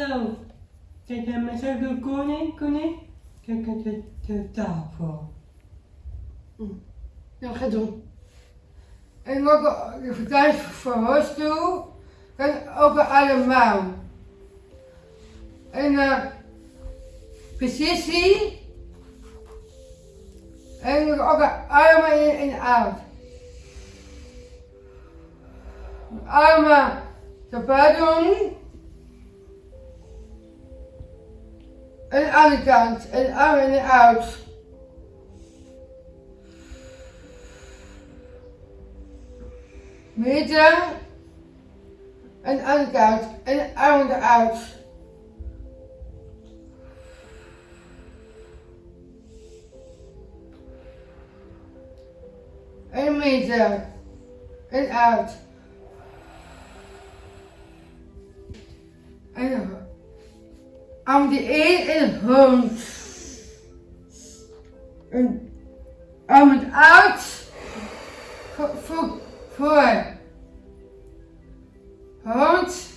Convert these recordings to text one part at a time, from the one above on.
hallo. Kijk naar mijn zoveel koning, koning. Kijk naar de, de tafel. Hm. Ja, Nou, ga doen. Ik maak de vertuis van hostel en ook allemaal. En eh, uh, precisie en ook allemaal in en uit. Allemaal te doen. En aan de kant. En armen in en uit. Midden. En aan de kant. En armen eruit. En midden. En uit. En arm die in en. En armen uit. Voor, voor, voor. Hond.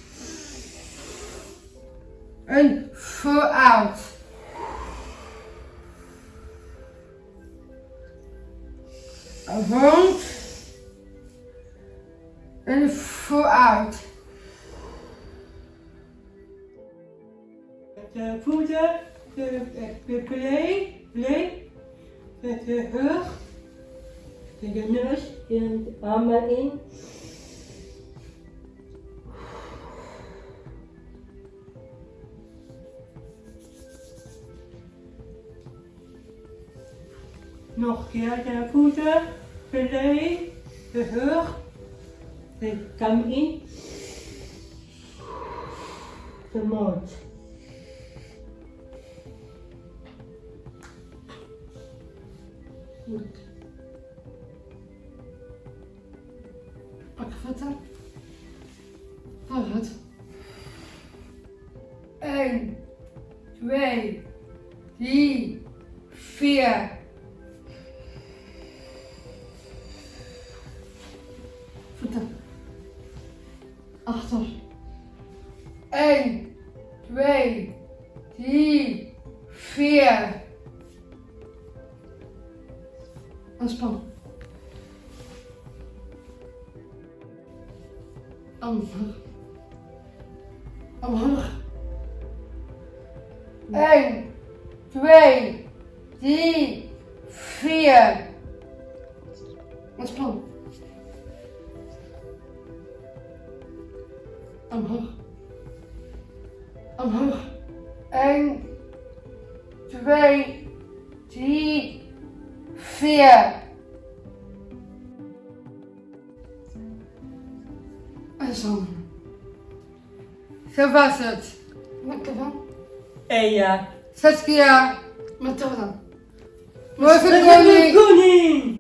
En vooruit. Hond. En vooruit. De voeten, de, de, play, play, de, rug, de, neus, de armen in. Nog keer de voeten, play, de rug, de kam in, de mond. Pak voeten. Vooruit. 1, 2, 3, 4. Voeten. Achter. 1, 2, 3, 4. Ontspan. Omhoog. Omhoog. 1, 2, 3, 4. Ontspan. Omhoog. Omhoog. 1, 2, 3, 4. En zo. Zo was het. Lekker dan. En ja. Saskia. Wat Morgen koning. koning!